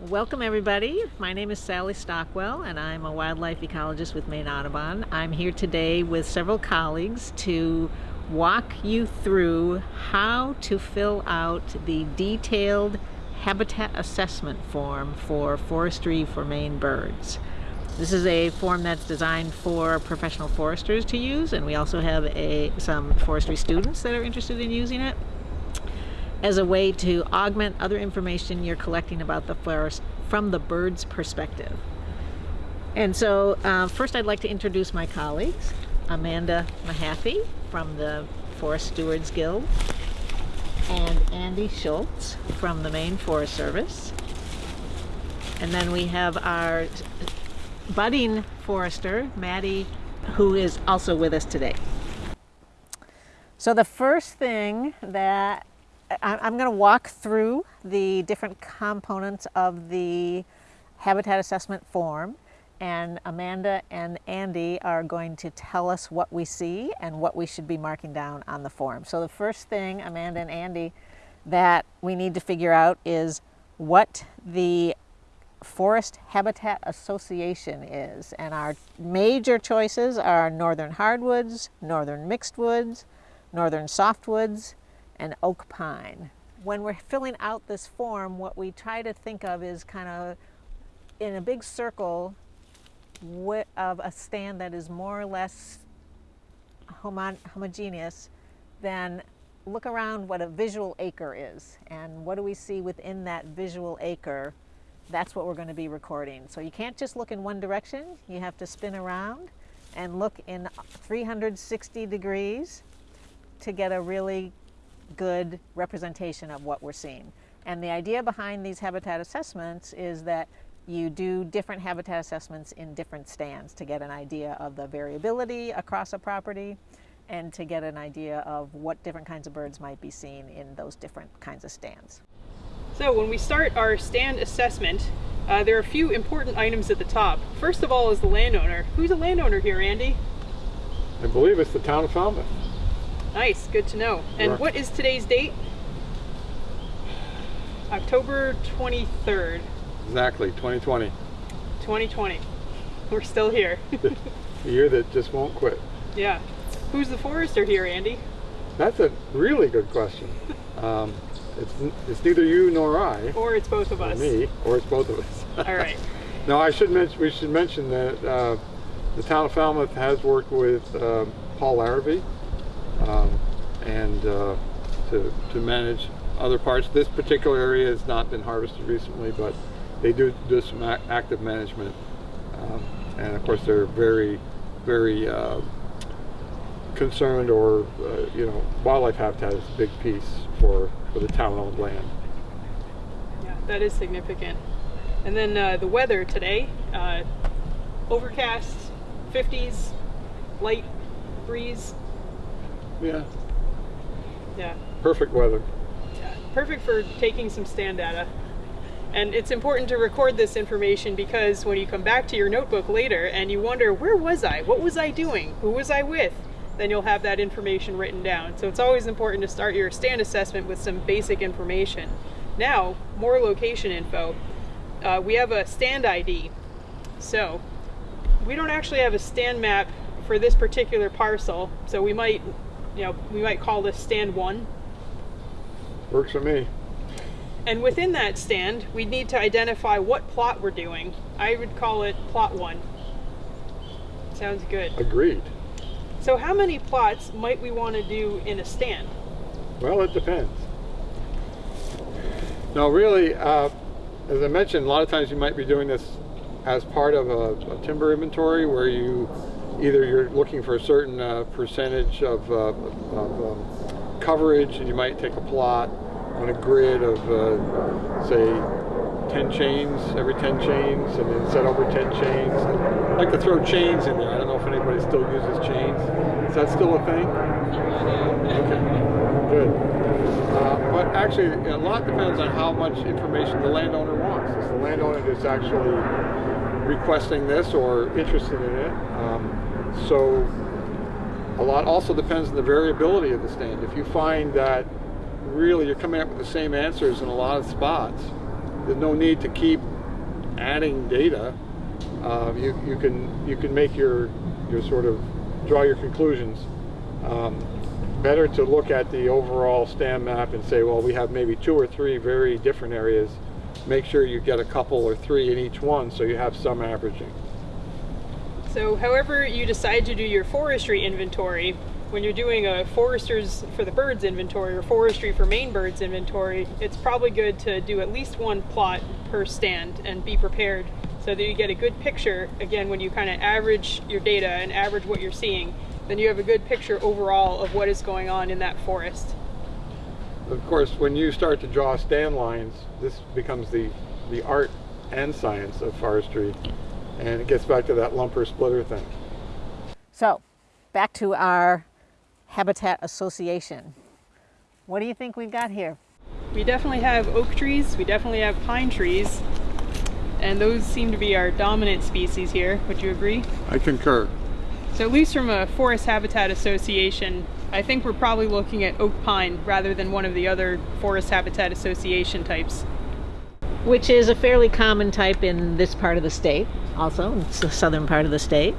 Welcome everybody. My name is Sally Stockwell and I'm a wildlife ecologist with Maine Audubon. I'm here today with several colleagues to walk you through how to fill out the detailed habitat assessment form for forestry for Maine birds. This is a form that's designed for professional foresters to use and we also have a, some forestry students that are interested in using it as a way to augment other information you're collecting about the forest from the bird's perspective. And so uh, first I'd like to introduce my colleagues. Amanda Mahaffey from the Forest Stewards Guild and Andy Schultz from the Maine Forest Service. And then we have our budding forester, Maddie, who is also with us today. So the first thing that I'm going to walk through the different components of the habitat assessment form and Amanda and Andy are going to tell us what we see and what we should be marking down on the form. So the first thing, Amanda and Andy, that we need to figure out is what the Forest Habitat Association is. And our major choices are northern hardwoods, northern mixed woods, northern softwoods, and oak pine. When we're filling out this form, what we try to think of is kind of in a big circle of a stand that is more or less homo homogeneous, then look around what a visual acre is. And what do we see within that visual acre? That's what we're going to be recording. So you can't just look in one direction. You have to spin around and look in 360 degrees to get a really good representation of what we're seeing. And the idea behind these habitat assessments is that you do different habitat assessments in different stands to get an idea of the variability across a property and to get an idea of what different kinds of birds might be seen in those different kinds of stands. So when we start our stand assessment, uh, there are a few important items at the top. First of all is the landowner. Who's a landowner here, Andy? I believe it's the town of Falmouth. Nice, good to know. And what is today's date? October 23rd. Exactly, 2020. 2020. We're still here. the year that just won't quit. Yeah. Who's the forester here, Andy? That's a really good question. Um, it's, it's neither you nor I. Or it's both of us. me, or it's both of us. All right. no, I should mention, we should mention that uh, the town of Falmouth has worked with uh, Paul Larrabee um, and uh, to, to manage other parts. This particular area has not been harvested recently, but they do do some active management. Um, and of course, they're very, very uh, concerned or, uh, you know, wildlife habitat is a big piece for, for the town-owned land. Yeah, that is significant. And then uh, the weather today, uh, overcast, 50s, light breeze, yeah. Yeah. Perfect weather. Yeah. Perfect for taking some stand data. And it's important to record this information because when you come back to your notebook later and you wonder, where was I? What was I doing? Who was I with? Then you'll have that information written down. So it's always important to start your stand assessment with some basic information. Now, more location info. Uh, we have a stand ID. So we don't actually have a stand map for this particular parcel. So we might you know, we might call this stand one. Works for me. And within that stand, we'd need to identify what plot we're doing. I would call it plot one. Sounds good. Agreed. So how many plots might we want to do in a stand? Well, it depends. Now, really, uh, as I mentioned, a lot of times you might be doing this as part of a, a timber inventory where you either you're looking for a certain uh, percentage of, uh, of um, coverage and you might take a plot on a grid of uh, say 10 chains every 10 chains and then set over 10 chains. I like to throw chains in there. I don't know if anybody still uses chains. Is that still a thing? Okay. Good. Uh, but actually a lot depends on how much information the landowner wants. Is the landowner is actually requesting this or interested in it? Um, so a lot also depends on the variability of the stand. If you find that really you're coming up with the same answers in a lot of spots, there's no need to keep adding data. Uh, you, you can you can make your your sort of draw your conclusions. Um, better to look at the overall stand map and say, well, we have maybe two or three very different areas. Make sure you get a couple or three in each one so you have some averaging. So however you decide to do your forestry inventory, when you're doing a foresters for the birds inventory or forestry for Maine birds inventory, it's probably good to do at least one plot per stand and be prepared so that you get a good picture. Again, when you kind of average your data and average what you're seeing, then you have a good picture overall of what is going on in that forest. Of course, when you start to draw stand lines, this becomes the, the art and science of forestry, and it gets back to that lumper splitter thing. So, back to our Habitat Association. What do you think we've got here? We definitely have oak trees, we definitely have pine trees, and those seem to be our dominant species here. Would you agree? I concur. So at least from a Forest Habitat Association, I think we're probably looking at oak pine rather than one of the other Forest Habitat Association types. Which is a fairly common type in this part of the state, also, it's the southern part of the state.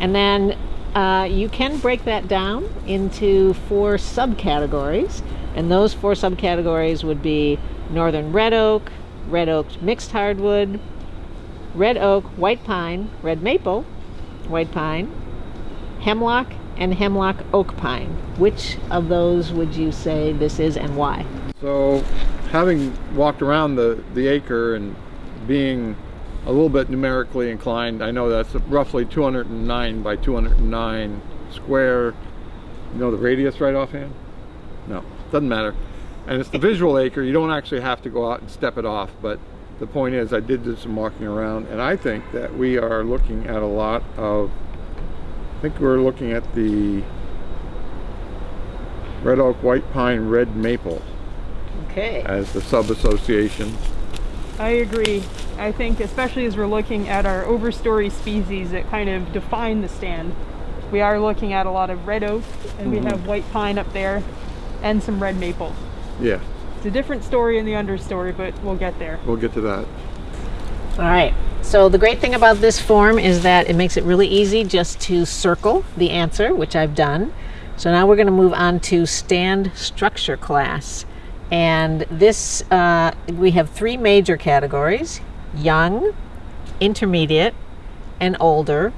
And then uh, you can break that down into four subcategories, and those four subcategories would be northern red oak, red oak mixed hardwood, red oak, white pine, red maple, white pine, hemlock, and hemlock oak pine. Which of those would you say this is and why? So, having walked around the, the acre and being a little bit numerically inclined, I know that's roughly 209 by 209 square. You know the radius right offhand? No, doesn't matter. And it's the visual acre, you don't actually have to go out and step it off, but the point is I did do some walking around and I think that we are looking at a lot of I think we're looking at the red oak, white pine, red maple Okay. as the sub-association. I agree. I think especially as we're looking at our overstory species that kind of define the stand, we are looking at a lot of red oak and we mm-hmm. have white pine up there and some red maple. Yeah, It's a different story in the understory, but we'll get there. we'll get to that. All right. So the great thing about this form is that it makes it really easy just to circle the answer, which I've done. So now we're going to move on to stand structure class. And this, uh, we have three major categories young, intermediate, and older.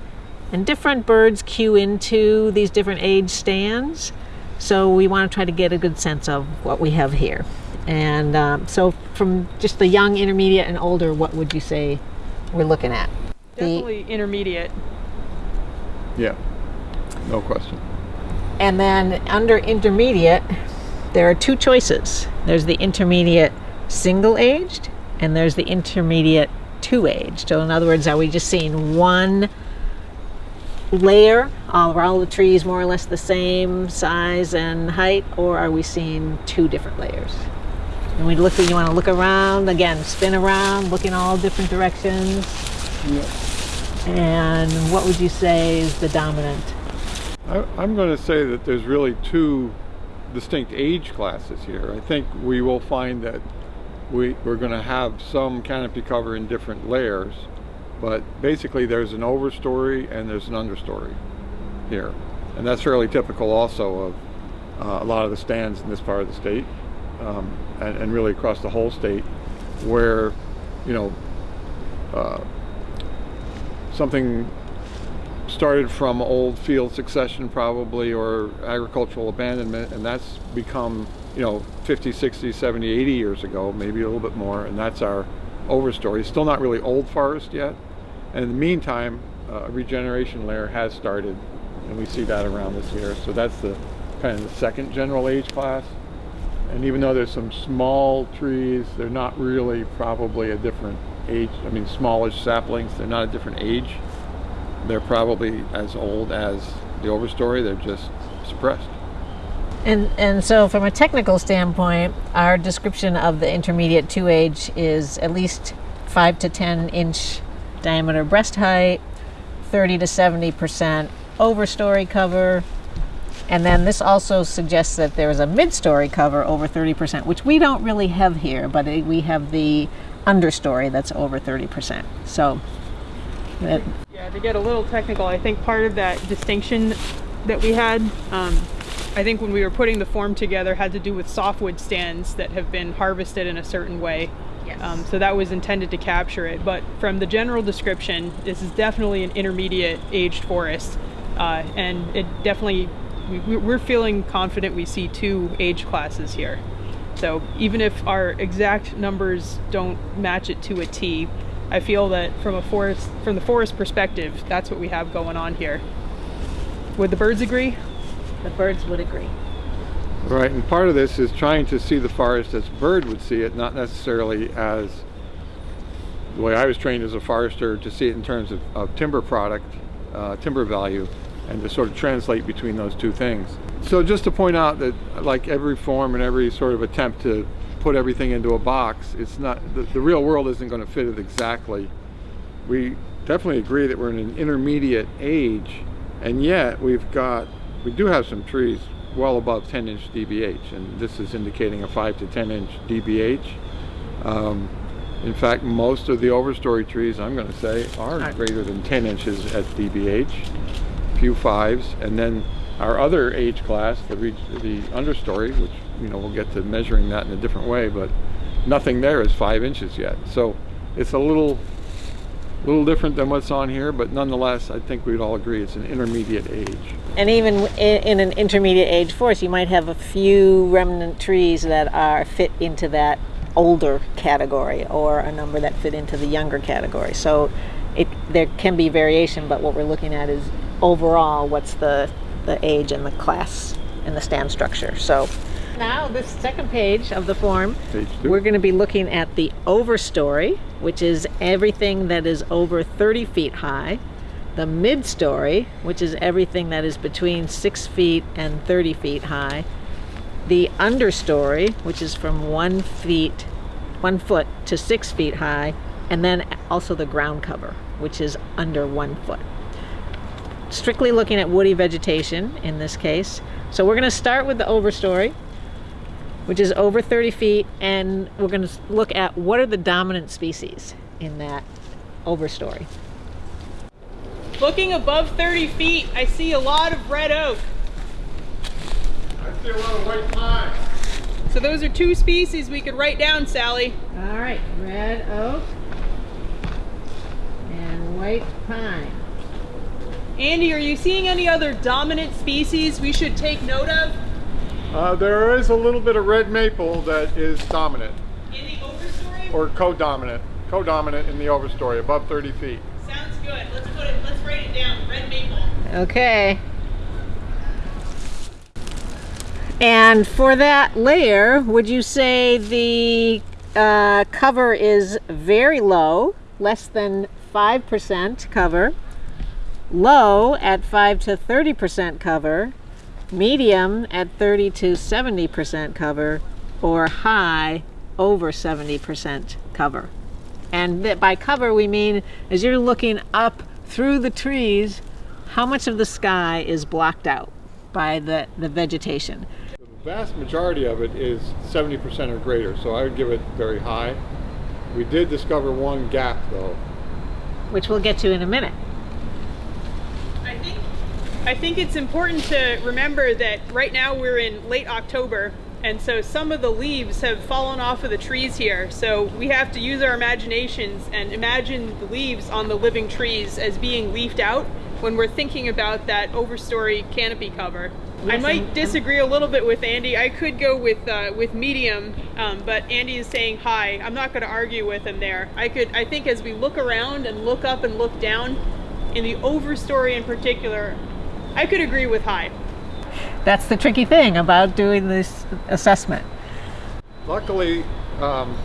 And different birds cue into these different age stands. So we want to try to get a good sense of what we have here. And um, so, from just the young, intermediate, and older, what would you say we're looking at? The, Definitely intermediate. Yeah, no question. and then under intermediate, there are two choices. There's the intermediate single aged, and there's the intermediate two aged. So, in other words, are we just seeing one layer? Are all the trees more or less the same size and height, or are we seeing two different layers? And we look. You want to look around again, spin around, look in all different directions. And what would you say is the dominant? I, I'm going to say that there's really two distinct age classes here. I think we will find that we, we're going to have some canopy cover in different layers, but basically there's an overstory and there's an understory here. And that's fairly typical also of uh, a lot of the stands in this part of the state um, and, and really across the whole state where, you know, uh, something started from old field succession probably or agricultural abandonment and that's become you know 50 60 70 80 years ago maybe a little bit more and that's our overstory. Still not really old forest yet. And in the meantime uh, a regeneration layer has started and we see that around this here so that's the kind of the second general age class. And even though there's some small trees they're not really probably a different age i mean smallish saplings they're not a different age they're probably as old as the overstory they're just suppressed And and so from a technical standpoint, our description of the intermediate two age is at least five to ten inch diameter breast height, thirty to seventy percent overstory cover, and then this also suggests that there is a mid-story cover over thirty percent, which we don't really have here, but we have the understory that's over 30%. So that, Yeah, to get a little technical, I think part of that distinction that we had, um, I think when we were putting the form together, had to do with softwood stands that have been harvested in a certain way. Yes. Um, so that was intended to capture it. But from the general description, this is definitely an intermediate aged forest. Uh, and it definitely, we, we're feeling confident we see two age classes here. So even if our exact numbers don't match it to a T, I feel that from a forest, from the forest perspective, that's what we have going on here. Would the birds agree? the birds would agree. Right, and part of this is trying to see the forest as a bird would see it, not necessarily as the way I was trained as a forester to see it in terms of, of timber product, uh, timber value, and to sort of translate between those two things. So just to point out that like every form and every sort of attempt to put everything into a box, it's not, the, the real world isn't going to fit it exactly. We definitely agree that we're in an intermediate age, and yet we've got, we do have some trees well above 10 inch DBH, and this is indicating a 5 to 10 inch DBH. Um, in fact, most of the overstory trees, I'm going to say, are greater than 10 inches at DBH, few fives, and then our other age class, the, the understory, which you know we'll get to measuring that in a different way, but nothing there is five inches yet. So it's a little, little different than what's on here, but nonetheless, I think we'd all agree it's an intermediate age. And even in, in an intermediate age forest, you might have a few remnant trees that are fit into that older category or a number that fit into the younger category. So it there can be variation, but what we're looking at is overall what's the the age and the class and the stand structure. So now this second page of the form we're going to be looking at the overstory, which is everything that is over 30 feet high, the midstory, which is everything that is between 6 feet and 30 feet high, the understory, which is from 1 feet 1 foot to 6 feet high, and then also the ground cover, which is under 1 foot. Strictly looking at woody vegetation in this case. So we're going to start with the overstory which is over 30 feet, and we're going to look at what are the dominant species in that overstory. Looking above 30 feet, I see a lot of red oak. I see a lot of white pine. So those are two species we could write down, Sally. All right, red oak and white pine. Andy, are you seeing any other dominant species we should take note of Uh, there is a little bit of red maple that is dominant, in the overstory? or co-dominant, co-dominant in the overstory, above 30 feet. Sounds good. Let's put it. Let's write it down. Red maple. Okay. And for that layer, would you say the uh, cover is very low, less than 5% cover, low at 5 to 30% cover, medium at 30 to 70% cover, or high over 70% cover? And that by cover, we mean as you're looking up through the trees, how much of the sky is blocked out by the, the vegetation? The vast majority of it is 70% or greater, so I would give it very high. We did discover one gap though. Which we'll get to in a minute. I think it's important to remember that right now we're in late October and so some of the leaves have fallen off of the trees here. So we have to use our imaginations and imagine the leaves on the living trees as being leafed out when we're thinking about that overstory canopy cover. I might disagree a little bit with Andy. I could go with uh, with medium, um, but Andy is saying high. I'm not going to argue with him there. I could. I think as we look around and look up and look down, in the overstory in particular, I could agree with high. That's the tricky thing about doing this assessment. Luckily, um,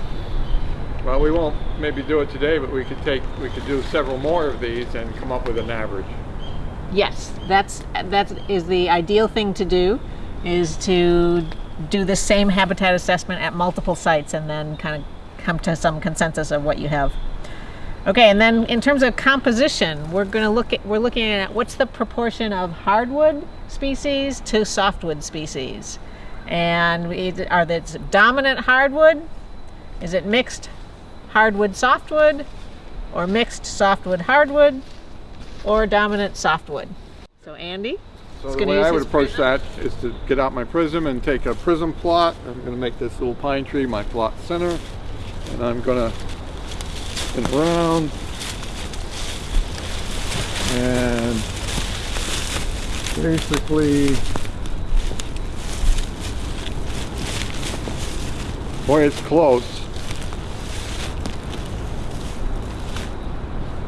well, we won't maybe do it today, but we could take, we could do several more of these and come up with an average. Yes, that's that is the ideal thing to do, is to do the same habitat assessment at multiple sites and then kind of come to some consensus of what you have. Okay, and then in terms of composition, we're going to look at we're looking at what's the proportion of hardwood species to softwood species, and it- are they dominant hardwood? Is it mixed hardwood softwood, or mixed softwood hardwood, or dominant softwood. So Andy, So the gonna way use I would approach prism. that is to get out my prism and take a prism plot. I'm going to make this little pine tree my plot center. And I'm going to it around. And basically, boy, it's close.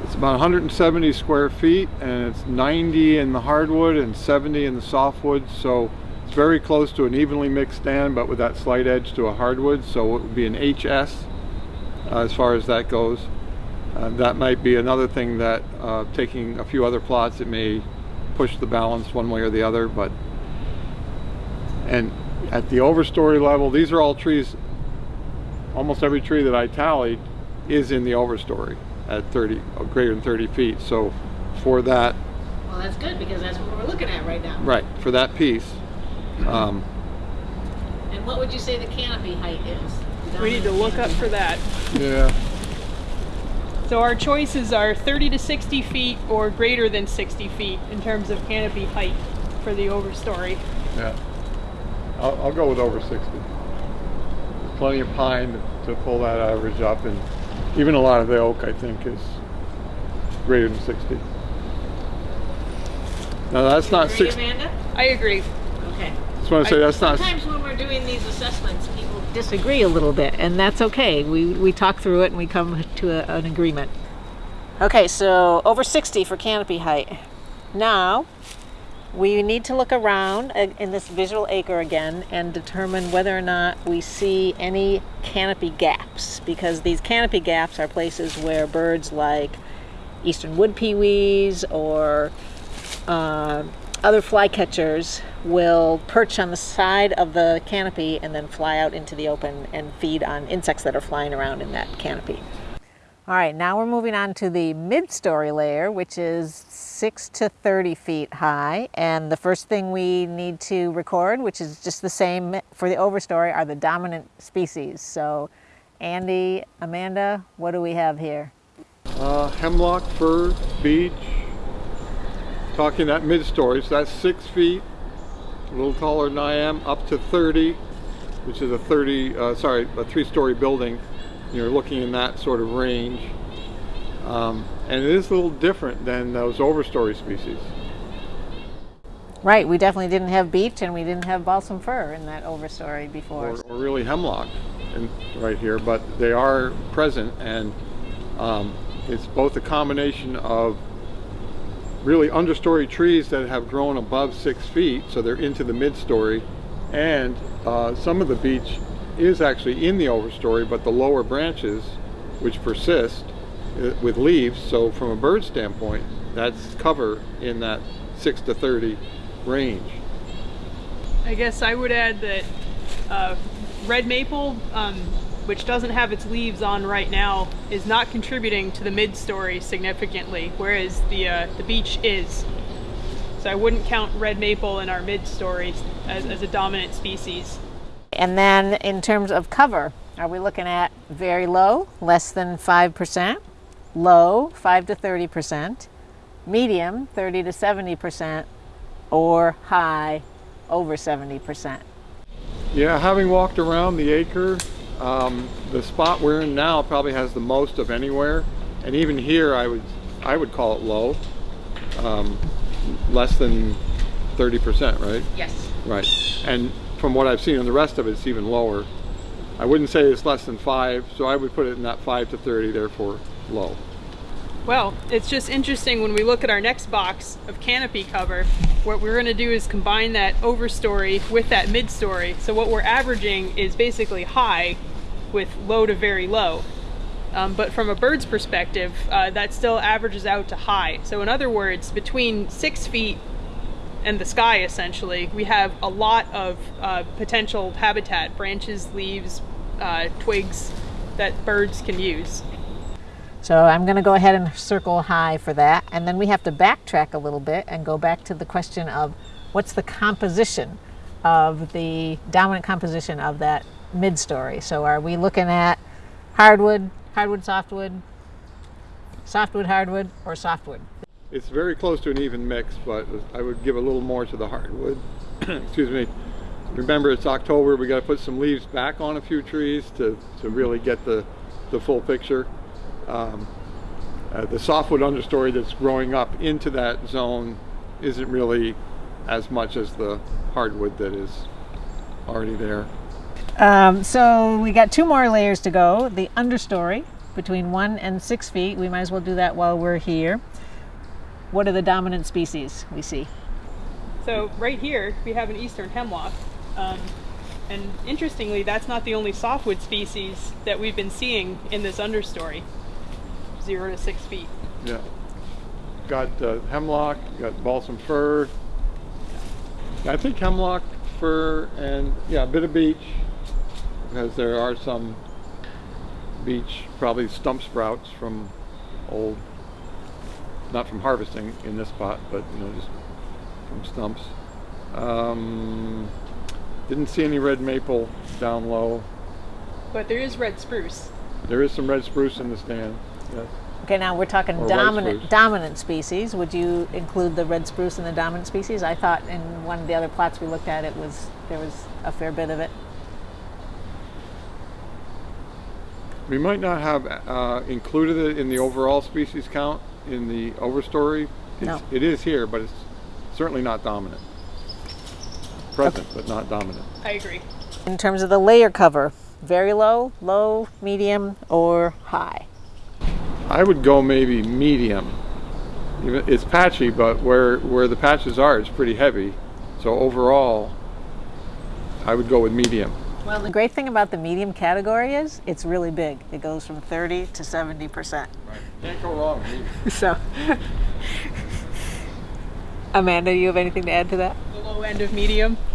It's about 170 square feet and it's 90 in the hardwood and 70 in the softwood. So it's very close to an evenly mixed stand, but with that slight edge to a hardwood. So it would be an HS uh, as far as that goes. Uh, that might be another thing that uh, taking a few other plots, it may push the balance one way or the other. But and at the overstory level, these are all trees. Almost every tree that I tallied is in the overstory at 30, or greater than 30 feet. So for that, well, that's good because that's what we're looking at right now. right, for that piece, um, And what would you say the canopy height is? We need to look up for that. yeah, So our choices are 30 to 60 feet or greater than 60 feet in terms of canopy height for the overstory. yeah. I'll, I'll go with over 60. There's plenty of pine to pull that average up, and even a lot of the oak, I think, is greater than 60. Now that's not Agree, 60. Amanda? I agree. Okay. Just want to say that's not. Sometimes when we're doing these assessments, people disagree a little bit, and that's okay. We, we talk through it and we come to a, an agreement. Okay, so over 60 for canopy height. Now, we need to look around in this visual acre again and determine whether or not we see any canopy gaps, because these canopy gaps are places where birds like eastern wood pewees or uh, other flycatchers will perch on the side of the canopy and then fly out into the open and feed on insects that are flying around in that canopy. All right, now we're moving on to the mid-story layer, which is 6 to 30 feet high. And the first thing we need to record, which is just the same for the overstory, are the dominant species. So Andy, Amanda, what do we have here? Uh, hemlock, fir, beech. Talking that mid-story, so that's six feet, a little taller than I am, up to 30, which is a 30, uh, sorry, a three-story building. You're looking in that sort of range. Um, and it is a little different than those overstory species. Right, we definitely didn't have beech and we didn't have balsam fir in that overstory before. or, or really hemlock in, right here, but they are present and um, it's both a combination of really understory trees that have grown above six feet, so they're into the mid-story, and uh, some of the beech is actually in the overstory, but the lower branches, which persist uh, with leaves, so from a bird standpoint, that's cover in that 6 to 30 range. I guess I would add that uh, red maple, um, which doesn't have its leaves on right now, is not contributing to the mid-story significantly, whereas the uh, the beech is. So I wouldn't count red maple in our mid-stories as, as a dominant species. And then in terms of cover, are we looking at very low, less than 5%, low, 5 to 30%, medium, 30 to 70%, or high, over 70%? Yeah, having walked around the acre, um, the spot we're in now probably has the most of anywhere, and even here I would I would call it low, um, less than 30%, right? Yes. Right. And from what I've seen on the rest of it, it's even lower. I wouldn't say it's less than five, so I would put it in that five to 30, therefore low. Well, it's just interesting when we look at our next box of canopy cover, what we're going to do is combine that overstory with that midstory. So what we're averaging is basically high with low to very low. Um, but from a bird's perspective, uh, that still averages out to high. So in other words, between six feet and the sky, essentially, we have a lot of uh, potential habitat, branches, leaves, uh, twigs that birds can use. So I'm going to go ahead and circle high for that. And then we have to backtrack a little bit and go back to the question of what's the composition of the dominant composition of that mid-story. So are we looking at hardwood, hardwood, softwood, softwood, hardwood, or softwood? It's very close to an even mix, but I would give a little more to the hardwood. Excuse me. Remember, it's October. We got to put some leaves back on a few trees to, to really get the, the full picture. Um, uh, the softwood understory that's growing up into that zone isn't really as much as the hardwood that is already there. Um, so we got two more layers to go. The understory between one and six feet. We might as well do that while we're here. What are the dominant species we see? So right here we have an eastern hemlock. Um, and interestingly, that's not the only softwood species that we've been seeing in this understory. Zero to six feet. Yeah. Got uh, hemlock, got balsam fir. I think hemlock, fir, and yeah, a bit of beech, because there are some beech, probably stump sprouts from old, not from harvesting in this spot, but you know, just from stumps. Um, didn't see any red maple down low. But there is red spruce. There is some red spruce in the stand. Yes. Okay, now we're talking Or dominant dominant species. Would you include the red spruce in the dominant species? I thought in one of the other plots we looked at, it was there was a fair bit of it. We might not have uh, included it in the overall species count in the overstory. It's, No. It is here, but it's certainly not dominant. Present, but not dominant. I agree. In terms of the layer cover, very low, low, medium, or high. I would go maybe medium. It's patchy, but where, where the patches are, it's pretty heavy. So overall, I would go with medium. Well, the great thing about the medium category is it's really big. It goes from 30 to 70 percent. Can't go wrong. So, Amanda, you have anything to add to that? The low end of medium.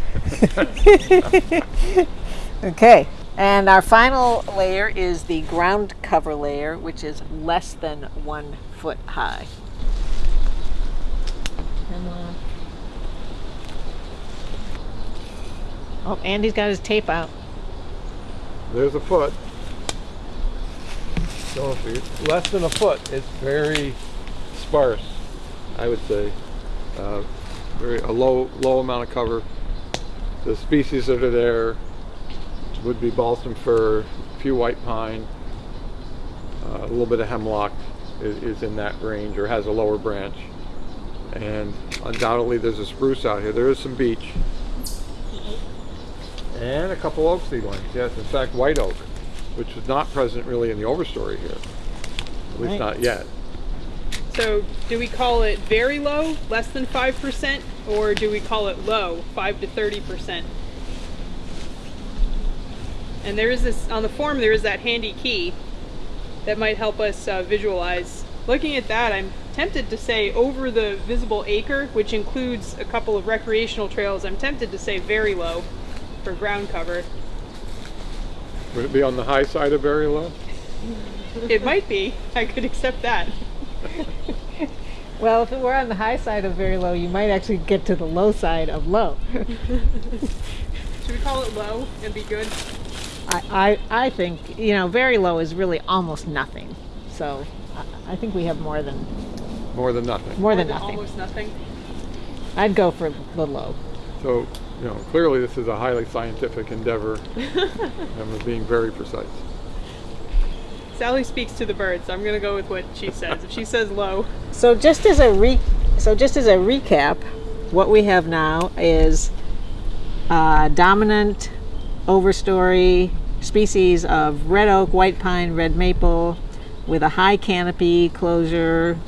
Okay. And our final layer is the ground cover layer, which is less than one foot high. Hemlock. Oh, Andy's got his tape out. There's a foot. So if it's less than a foot, it's very sparse, I would say. Uh, very a low low amount of cover. The species that are there would be balsam fir, a few white pine, uh, a little bit of hemlock is, is in that range or has a lower branch. And undoubtedly there's a spruce out here. There is some beech. And a couple oak seedlings, yes, in fact, white oak, which is not present really in the overstory here, at least Right. not yet. So do we call it very low, less than 5%, or do we call it low, 5 to 30%? And there is this, on the form there is that handy key that might help us uh, visualize. Looking at that, I'm tempted to say over the visible acre, which includes a couple of recreational trails, I'm tempted to say very low for ground cover. Would it be on the high side of very low? It might be, I could accept that. Well, if it were on the high side of very low, you might actually get to the low side of low. Should we call it low and be good? I, I, I think, you know, very low is really almost nothing. So I, I think we have more than More than nothing. more than nothing. Almost nothing. I'd go for the low. So, you know, clearly this is a highly scientific endeavor and we're being very precise. Sally speaks to the birds. I'm gonna go with what she says. If she says low, So just as a re, so just as a recap, what we have now is uh, dominant overstory species of red oak, white pine, red maple, with a high canopy closure,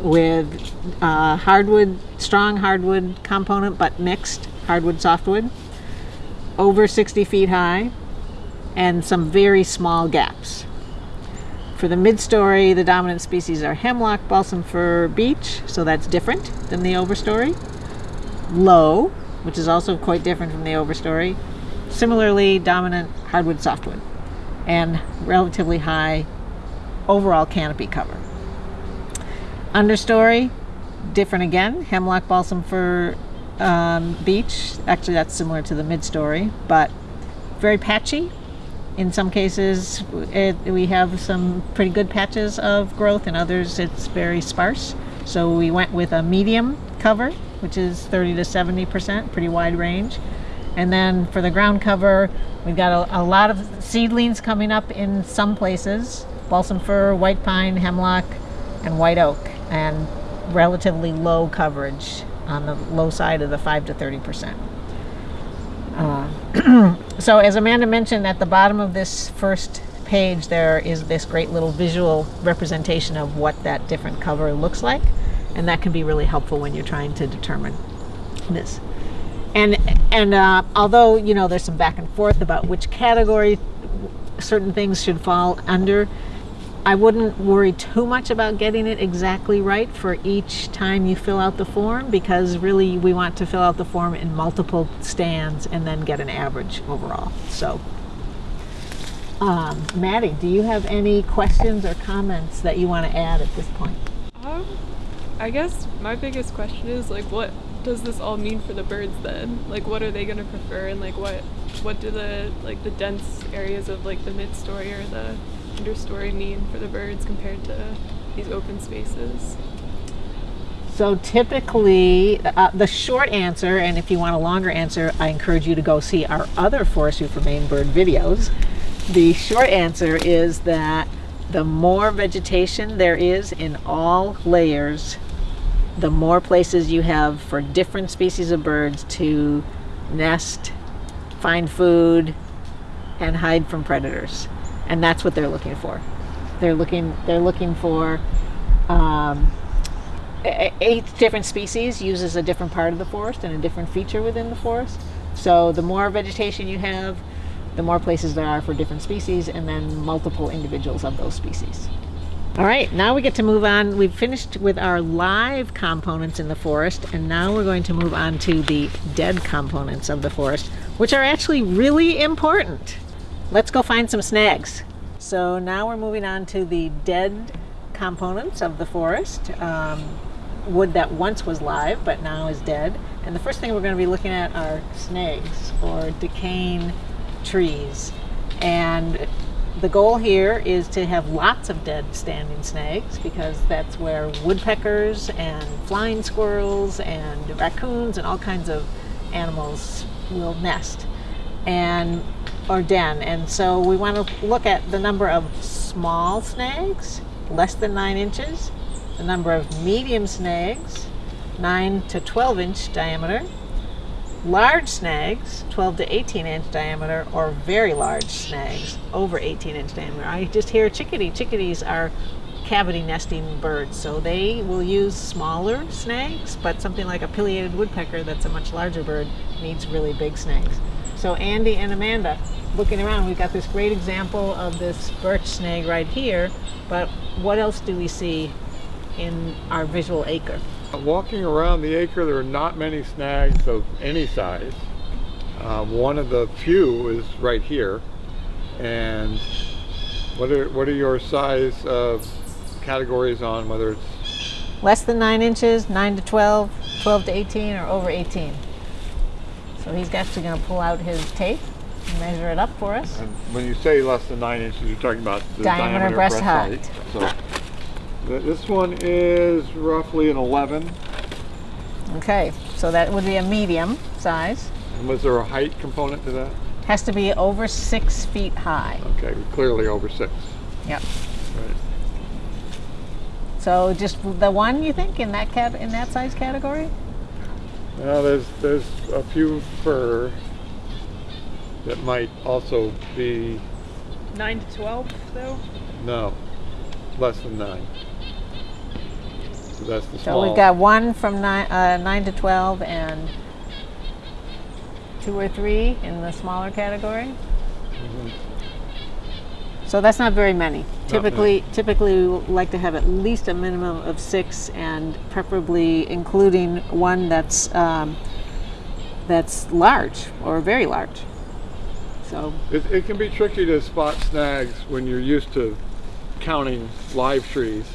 with uh, hardwood, strong hardwood component, but mixed hardwood softwood, over 60 feet high, and some very small gaps. For the mid-story, the dominant species are hemlock, balsam fir, beech, so that's different than the overstory. Low, which is also quite different from the overstory. Similarly, dominant hardwood softwood, and relatively high overall canopy cover. Understory, different again. Hemlock, balsam fir, um, beech. Actually, that's similar to the mid-story, but very patchy in some cases, it, we have some pretty good patches of growth. In others, it's very sparse. So we went with a medium cover, which is 30 to 70 percent, pretty wide range. And then for the ground cover, we've got a, a lot of seedlings coming up in some places: balsam fir, white pine, hemlock, and white oak, and relatively low coverage on the low side of the 5 to 30 percent. Uh, so as Amanda mentioned, at the bottom of this first page, there is this great little visual representation of what that different cover looks like, and that can be really helpful when you're trying to determine this. And and uh, although you know there's some back and forth about which category certain things should fall under, I wouldn't worry too much about getting it exactly right for each time you fill out the form because really we want to fill out the form in multiple stands and then get an average overall. So, um, Maddie, do you have any questions or comments that you want to add at this point? Um, I guess my biggest question is like, what does this all mean for the birds then? Like, what are they gonna prefer, and like, what what do the like the dense areas of like the mid story or the understory mean for the birds compared to these open spaces? So typically, uh, the short answer, and if you want a longer answer, I encourage you to go see our other Forestry for Maine bird videos. The short answer is that the more vegetation there is in all layers, the more places you have for different species of birds to nest, find food, and hide from predators and that's what they're looking for. They're looking they're looking for um, eight different species uses a different part of the forest and a different feature within the forest. So the more vegetation you have, the more places there are for different species, and then multiple individuals of those species. All right, now we get to move on. We've finished with our live components in the forest, and now we're going to move on to the dead components of the forest, which are actually really important. Let's go find some snags. So now we're moving on to the dead components of the forest. Um, wood that once was live but now is dead. And the first thing we're going to be looking at are snags or decaying trees. And the goal here is to have lots of dead standing snags because that's where woodpeckers and flying squirrels and raccoons and all kinds of animals will nest. And or den. And so we want to look at the number of small snags, less than nine inches, the number of medium snags, 9 to 12 inch diameter, large snags, 12 to 18 inch diameter, or very large snags, over 18 inch diameter. I just hear chickadee. Chickadees are cavity nesting birds, so they will use smaller snags, but something like a pileated woodpecker that's a much larger bird needs really big snags. So Andy and Amanda, looking around, we've got this great example of this birch snag right here, but what else do we see in our visual acre? Walking around the acre, there are not many snags of any size. Um, one of the few is right here. And what are, what are your size uh, categories on whether it's less than 9 inches, 9 to 12, 12 to 18, or over 18? So he's actually going to pull out his tape and measure it up for us. And when you say less than 9 inches, you're talking about the diameter, diameter breast, breast height. height. So this one is roughly an 11. Okay, so that would be a medium size. And was there a height component to that? Has to be over six feet high. Okay, clearly over 6. Yep. Right. So just the one you think in that cat in that size category? Well, there's there's a few fir that might also be 9 to 12, though? no less than nine. So that's the So we've got one from nine, uh, nine to twelve and two or three in the smaller category. Mhm. So that's not very many. Not Typically, typically we like to have at least a minimum of six, and preferably including one that's um, that's large or very large. So It, it can be tricky to spot snags when you're used to counting live trees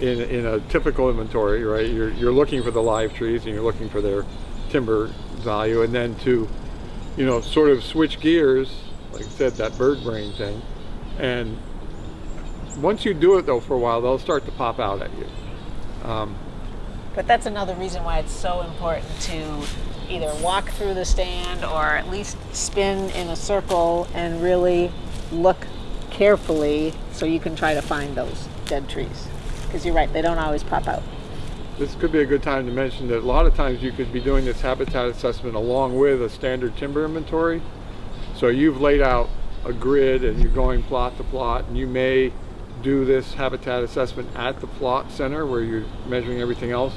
in, in a typical inventory, right? You're, you're looking for the live trees and you're looking for their timber value and then to, you know, sort of switch gears like I said, that bird brain thing. And once you do it though for a while, they'll start to pop out at you. Um, But that's another reason why it's so important to either walk through the stand or at least spin in a circle and really look carefully so you can try to find those dead trees. Because you're right, they don't always pop out. this could be a good time to mention that a lot of times you could be doing this habitat assessment along with a standard timber inventory. So you've laid out a grid and you're going plot to plot and you may do this habitat assessment at the plot center where you're measuring everything else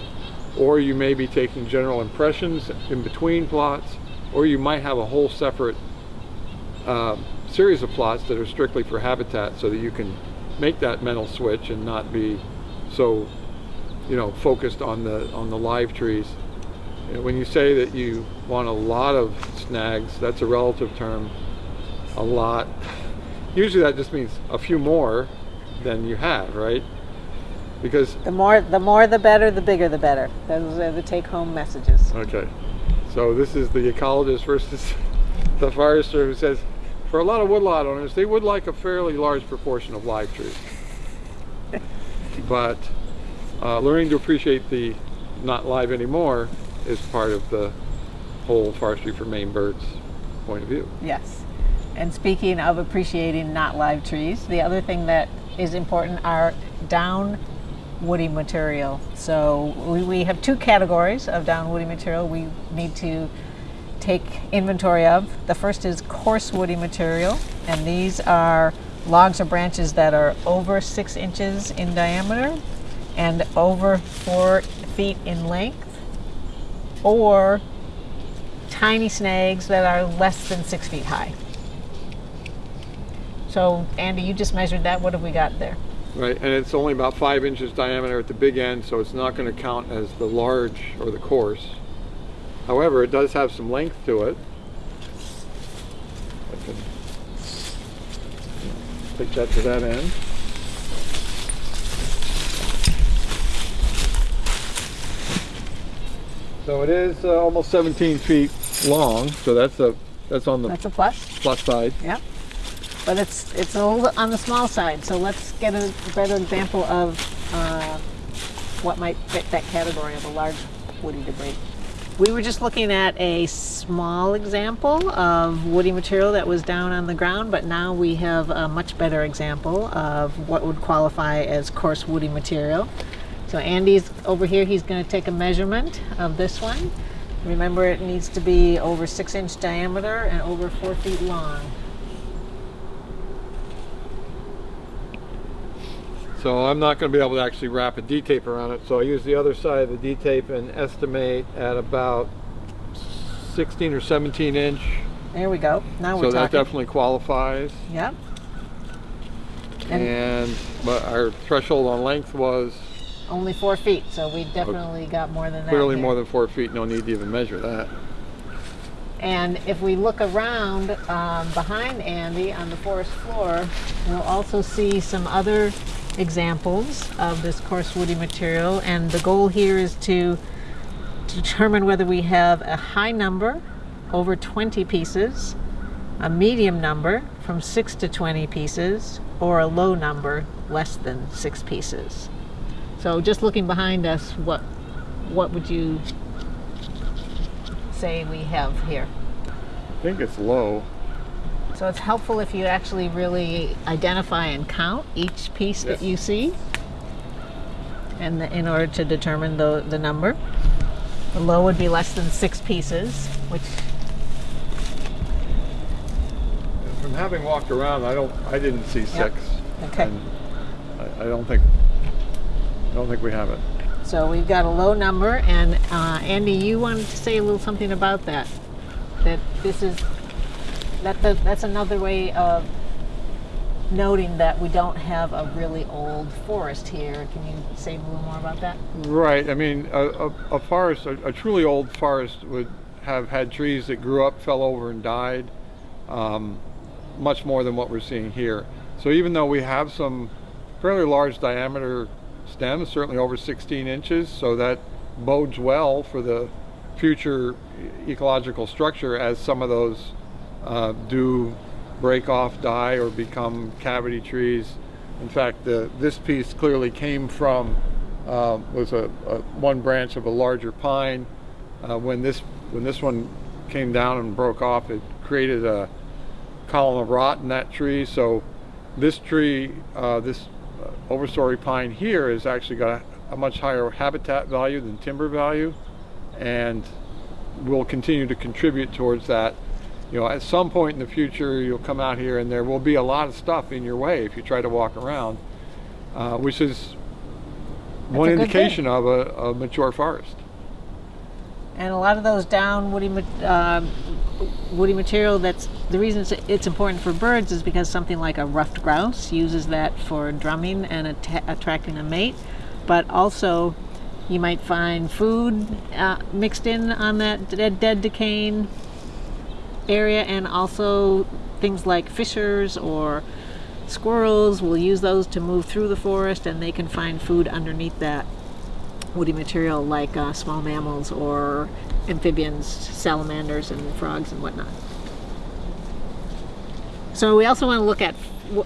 or you may be taking general impressions in between plots or you might have a whole separate um, series of plots that are strictly for habitat so that you can make that mental switch and not be so you know focused on the on the live trees And when you say that you want a lot of snags that's a relative term a lot usually that just means a few more than you have right because The more, the more, the better. The bigger, the better. Those are the take-home messages. Okay, so this is the ecologist versus the forester who says, for a lot of woodlot owners, they would like a fairly large proportion of live trees. But uh, learning to appreciate the not live anymore is part of the whole forestry for Maine birds point of view. Yes. And speaking of appreciating not live trees, the other thing that is important are down woody material. So we, we have two categories of down woody material we need to take inventory of. The first is coarse woody material, and these are logs or branches that are over six inches in diameter and over four feet in length, or tiny snags that are less than six feet high. So, Andy, you just measured that. What have we got there? Right, and it's only about five inches diameter at the big end, so it's not going to count as the large or the coarse. However, it does have some length to it. I can take that to that end. So it is uh, almost 17 feet long, so that's a that's on the That's a plus. plus side. Yep. But it's it's a little on the small side. So let's get a better example of uh, what might fit that category of a large woody debris. We were just looking at a small example of woody material that was down on the ground, but now we have a much better example of what would qualify as coarse woody material. So Andy's over here, he's going to take a measurement of this one. Remember, it needs to be over six inch diameter and over four feet long. So I'm not going to be able to actually wrap a D-tape around it. So I use the other side of the D-tape and estimate at about 16 or 17 inch. There we go. Now So we're So that definitely qualifies. Yep. And- And but our threshold on length was Only four feet, so we definitely got more than that. clearly here. more than four feet. No need to even measure that. And if we look around um, behind Andy on the forest floor, we'll also see some other examples of this coarse woody material. And the goal here is to determine whether we have a high number, over 20 pieces, a medium number, from 6 to 20 pieces, or a low number, less than 6 pieces. So just looking behind us, what, what would you say we have here? I think it's low. So it's helpful if you actually really identify and count each piece Yes. that you see, and the, in order to determine the the number. The low would be less than six pieces, which From having walked around, I don't, I didn't see six. Okay. And I, I don't think, I don't think we have it. so we've got a low number. And uh, Andy, you wanted to say a little something about that. That this is that that's another way of noting that we don't have a really old forest here. Can you say a little more about that? Right. I mean, a, a, a forest, a, a truly old forest would have had trees that grew up, fell over, and died, um, much more than what we're seeing here. So even though we have some fairly large diameter stems, certainly over 16 inches, so that bodes well for the future ecological structure as some of those uh, do break off, die, or become cavity trees. In fact, the, this piece clearly came from uh, was a, a, one branch of a larger pine. Uh, when this when this one came down and broke off, it created a column of rot in that tree. So this tree, uh, this overstory pine here, has actually got a, a much higher habitat value than timber value, and will continue to contribute towards that you know, at some point in the future, you'll come out here and there will be a lot of stuff in your way if you try to walk around, uh, which is That's one indication thing. of a, a mature forest. And a lot of those down woody, uh, woody material, that's the reason it's, it's important for birds is because something like a ruffed grouse uses that for drumming and atta- attracting a mate. But also, you might find food uh, mixed in on that dead, dead decaying area, and also things like fishers or squirrels will use those to move through the forest and they can find food underneath that woody material like uh, small mammals or amphibians, salamanders and frogs and whatnot. So we also want to look at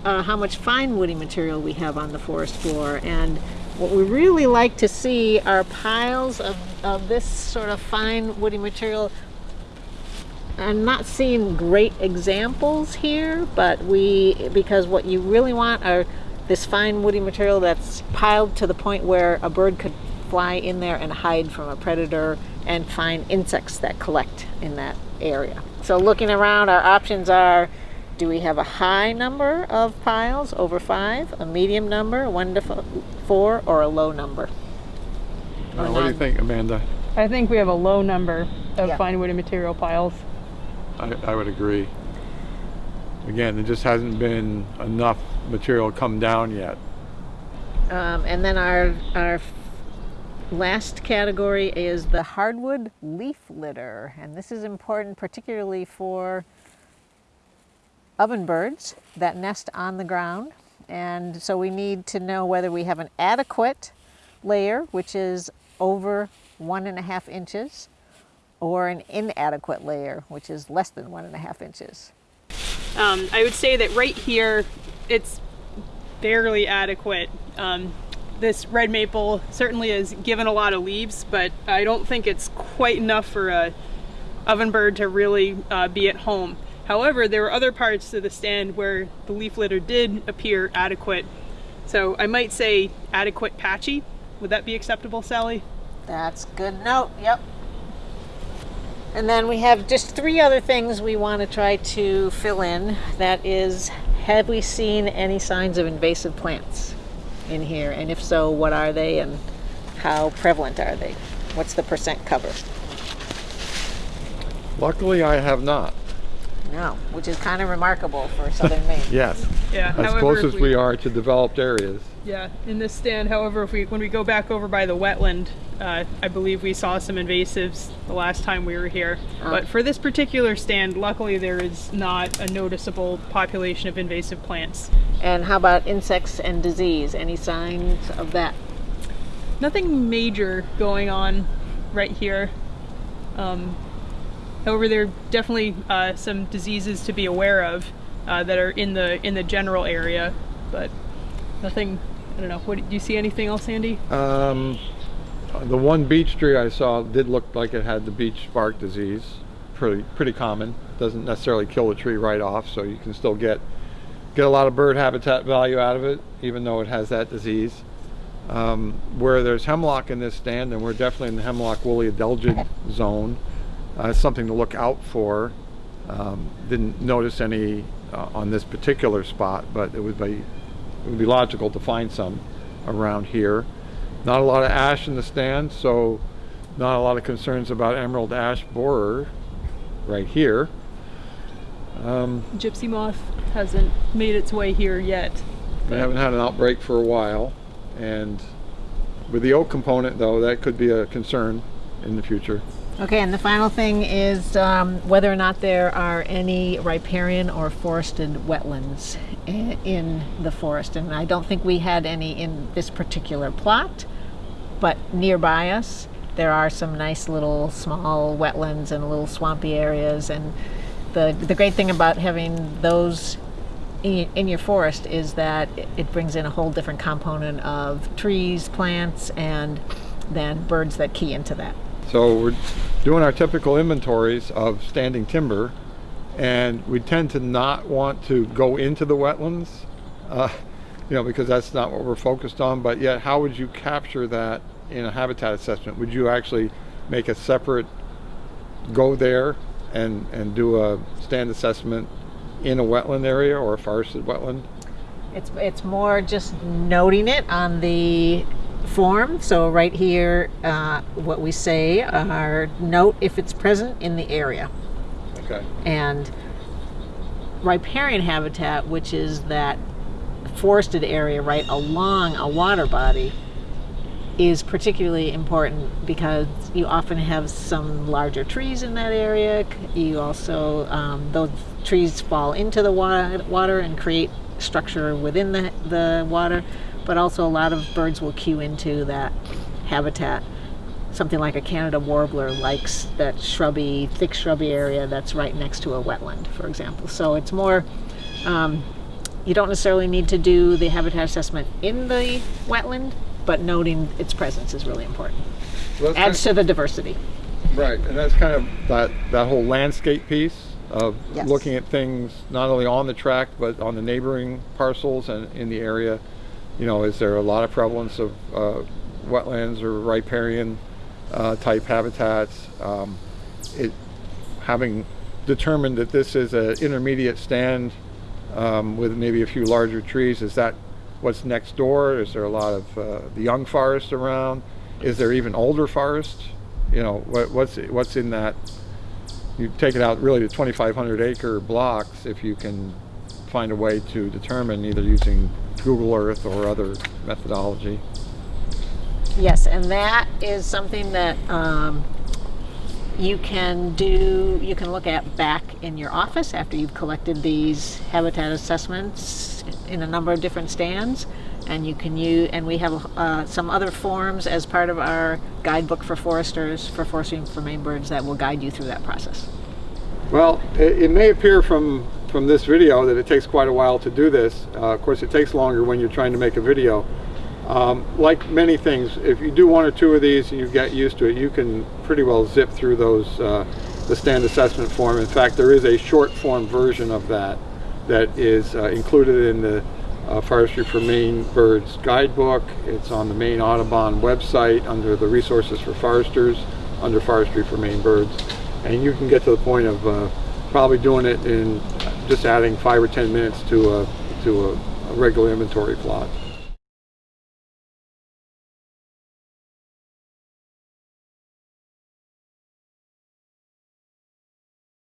uh, how much fine woody material we have on the forest floor and what we really like to see are piles of, of this sort of fine woody material. I'm not seeing great examples here, but we, because what you really want are this fine woody material that's piled to the point where a bird could fly in there and hide from a predator and find insects that collect in that area. So looking around, our options are, do we have a high number of piles, over five, a medium number, one to four, or a low number? Uh, what do you think, Amanda? I think we have a low number of Yeah. fine woody material piles. I, I would agree. Again, there just hasn't been enough material come down yet. Um, and then our, our last category is the hardwood leaf litter. And this is important particularly for oven birds that nest on the ground. And so we need to know whether we have an adequate layer, which is over one and a half inches, or an inadequate layer, which is less than one and a half inches. Um, I would say that right here, it's barely adequate. Um, this red maple certainly has given a lot of leaves, but I don't think it's quite enough for a oven bird to really uh, be at home. However, there were other parts of the stand where the leaf litter did appear adequate. So I might say adequate patchy. Would that be acceptable, Sally? That's good note. Yep. And then we have just three other things we want to try to fill in. That is, have we seen any signs of invasive plants in here? And if so, what are they and how prevalent are they? What's the percent cover? Luckily, I have not. No, which is kind of remarkable for southern Maine. Yes. Yeah. As however, close as we are to developed areas. Yeah, in this stand, however, if we when we go back over by the wetland, uh, I believe we saw some invasives the last time we were here. Ah. But for this particular stand, luckily there is not a noticeable population of invasive plants. And how about insects and disease? Any signs of that? Nothing major going on right here. Um, however, there are definitely uh, some diseases to be aware of uh, that are in the in the general area, but nothing. I don't know. What do you see? Anything else, Andy? Um, the one beech tree I saw did look like it had the beech bark disease. Pretty pretty common. Doesn't necessarily kill the tree right off, so you can still get get a lot of bird habitat value out of it, even though it has that disease. Um, where there's hemlock in this stand, and we're definitely in the hemlock woolly adelgid zone. Uh, something to look out for. Um, didn't notice any uh, on this particular spot, but it would be it would be logical to find some around here. Not a lot of ash in the stand, so not a lot of concerns about emerald ash borer right here. Um, Gypsy moth hasn't made its way here yet. we haven't had an outbreak for a while, and with the oak component, though, that could be a concern in the future. Okay, and the final thing is um, whether or not there are any riparian or forested wetlands in the forest. And I don't think we had any in this particular plot, but nearby us there are some nice little small wetlands and little swampy areas. And the the great thing about having those in, your forest is that it brings in a whole different component of trees, plants, and then birds that key into that. So we're doing our typical inventories of standing timber and we tend to not want to go into the wetlands, uh, you know, because that's not what we're focused on. But yet, how would you capture that in a habitat assessment? Would you actually make a separate go there and, and do a stand assessment in a wetland area or a forested wetland? It's it's more just noting it on the form. So right here, uh, what we say are note if it's present in the area. Okay. and riparian habitat, which is that forested area right along a water body, is particularly important because you often have some larger trees in that area. You also, um, those trees fall into the water, water and create structure within the, the water, but also a lot of birds will cue into that habitat something like a Canada warbler likes that shrubby, thick shrubby area that's right next to a wetland, for example. So it's more, um, you don't necessarily need to do the habitat assessment in the wetland, but noting its presence is really important. Well, Adds to the diversity. Right, and that's kind of that, that whole landscape piece of Yes. looking at things not only on the tract but on the neighboring parcels and in the area. You know, is there a lot of prevalence of uh, wetlands or riparian uh, type habitats? Um, it, having determined that this is an intermediate stand um, with maybe a few larger trees, is that what's next door? Is there a lot of uh, the young forest around? Is there even older forest? You know, what, what's what's in that? You take it out really to 2,500 acre blocks if you can find a way to determine either using Google Earth or other methodology. Yes, and that is something that um, you can do, you can look at back in your office after you've collected these habitat assessments in a number of different stands. And you can use, and we have uh, some other forms as part of our guidebook for foresters, for forestry for Maine birds that will guide you through that process. Well, it, it may appear from from this video that it takes quite a while to do this. Uh, of course, it takes longer when you're trying to make a video. Um, like many things, if you do one or two of these and you get used to it, you can pretty well zip through those, uh, the stand assessment form. In fact, there is a short form version of that that is uh, included in the uh, Forestry for Maine Birds guidebook. It's on the Maine Audubon website under the Resources for Foresters, under Forestry for Maine Birds. And you can get to the point of uh, probably doing it in just adding five or ten minutes to a, to a, a regular inventory plot.